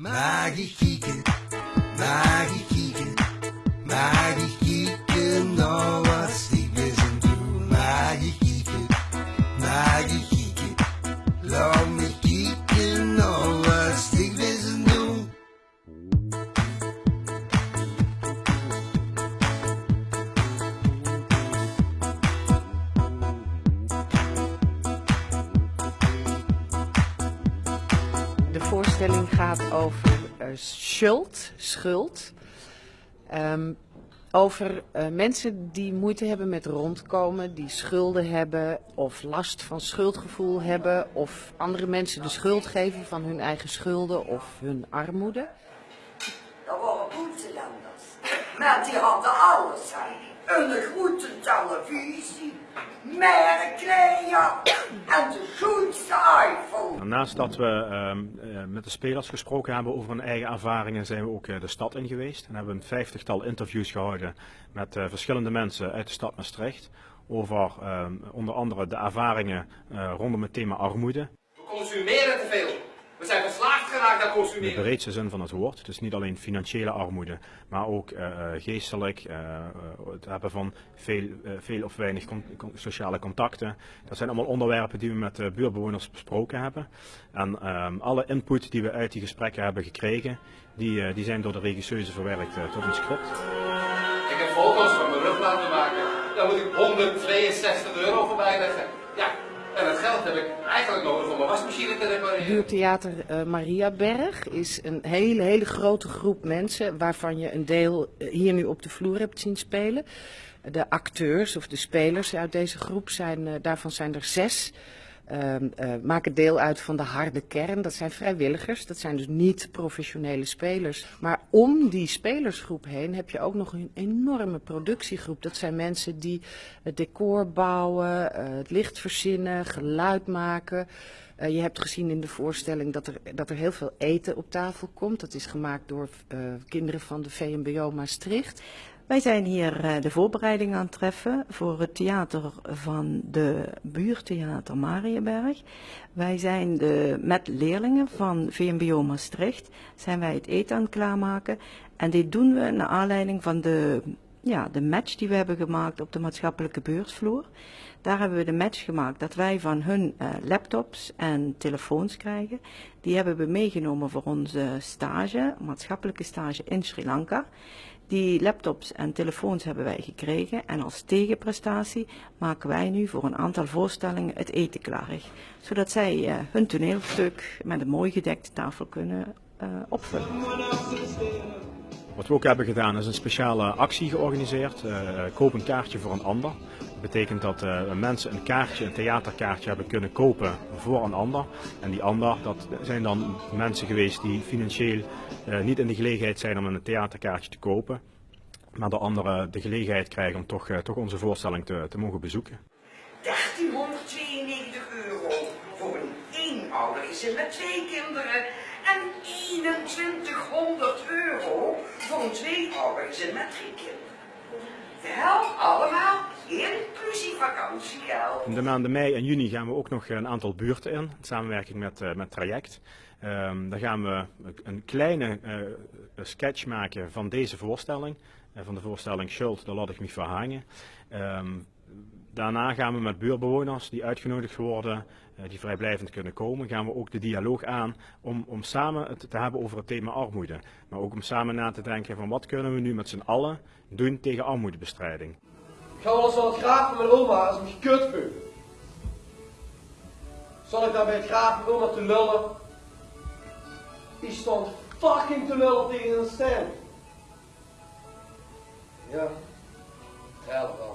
Magic Kicken. Voorstelling gaat over eh, schuld, schuld. Ehm, over eh, mensen die moeite hebben met rondkomen, die schulden hebben of last van schuldgevoel hebben of andere mensen de schuld geven van hun eigen schulden of hun armoede. Dat waren buitenlanders. Maar die hadden alles. hè. Een grote televisie, merkkleding en de grootste iPhone. Naast dat we ehm, eh, met de spelers gesproken hebben over hun eigen ervaringen, zijn we ook eh, de stad in geweest. En hebben een vijftigtal interviews gehouden met eh, verschillende mensen uit de stad Maastricht. Over ehm, onder andere de ervaringen eh, rondom het thema armoede. We consumeren te veel. We zijn verslaafd geraakt aan In de consumeren. breedste zin van het woord. Dus niet alleen financiële armoede, maar ook eh, eh, geestelijk. eh, het hebben van veel, veel of weinig con- sociale contacten. Dat zijn allemaal onderwerpen die we met de buurtbewoners besproken hebben. En ehm, alle input die we uit die gesprekken hebben gekregen, die, die zijn door de regisseuse verwerkt tot een script. Ik heb foto's van mijn rug laten maken. Daar moet ik 162 euro voor bijleggen. Ja, en dat geld heb ik eigenlijk nodig om mijn wasmachine te repareren. Buurtheater eh, Mariaberg is een hele, hele grote groep mensen waarvan je een deel eh, hier nu op de vloer hebt zien spelen. De acteurs of de spelers uit deze groep zijn, eh, daarvan zijn er zes. Ehm, eh, maken deel uit van de harde kern. Dat zijn vrijwilligers, dat zijn dus niet professionele spelers. Maar om die spelersgroep heen heb je ook nog een enorme productiegroep. Dat zijn mensen die het decor bouwen, eh, het licht verzinnen, geluid maken. Eh, je hebt gezien in de voorstelling dat er, dat er heel veel eten op tafel komt. Dat is gemaakt door kinderen van de VMBO Maastricht. Wij zijn hier eh, de voorbereiding aan het treffen voor het theater van de buurtheater Marienberg. Wij zijn de, met leerlingen van VMBO Maastricht zijn wij het eten aan het klaarmaken. En dit doen we naar aanleiding van de, ja, de match die we hebben gemaakt op de maatschappelijke beursvloer. Daar hebben we de match gemaakt dat wij van hun eh, laptops en telefoons krijgen. Die hebben we meegenomen voor onze stage, maatschappelijke stage in Sri Lanka. Die laptops en telefoons hebben wij gekregen en als tegenprestatie maken wij nu voor een aantal voorstellingen het eten klaar. Zodat zij eh, hun toneelstuk met een mooi gedekte tafel kunnen eh, opvullen. Wat we ook hebben gedaan is een speciale actie georganiseerd. eh, koop een kaartje voor een ander. Dat betekent dat eh, mensen een kaartje, een theaterkaartje hebben kunnen kopen voor een ander. En die ander, dat zijn dan mensen geweest die financieel eh, niet in de gelegenheid zijn om een theaterkaartje te kopen. Maar de anderen de gelegenheid krijgen om toch, toch onze voorstelling te, te mogen bezoeken. 1392 euro voor een eenoudergezin met twee kinderen en 2100 euro voor een tweeoudergezin met drie kinderen. De helft allemaal inclusief vakantiegeld. In de maanden mei en juni gaan we ook nog een aantal buurten in, in samenwerking met, eh, met Traject. Ehm daar gaan we een kleine eh, sketch maken van deze voorstelling, eh, van de voorstelling Schuld, laat ik me verhangen. Ehm daarna gaan we met buurtbewoners die uitgenodigd worden, eh, die vrijblijvend kunnen komen, gaan we ook de dialoog aan om, om samen het te hebben over het thema armoede. Maar ook om samen na te denken van wat kunnen we nu met z'n allen doen tegen armoedebestrijding. Ik ga wel eens van het graaf van mijn oma als ik me kut voel. Zal ik daar bij het graaf van oma te lullen? Die stond fucking te lullen tegen een stand. Ja, helemaal.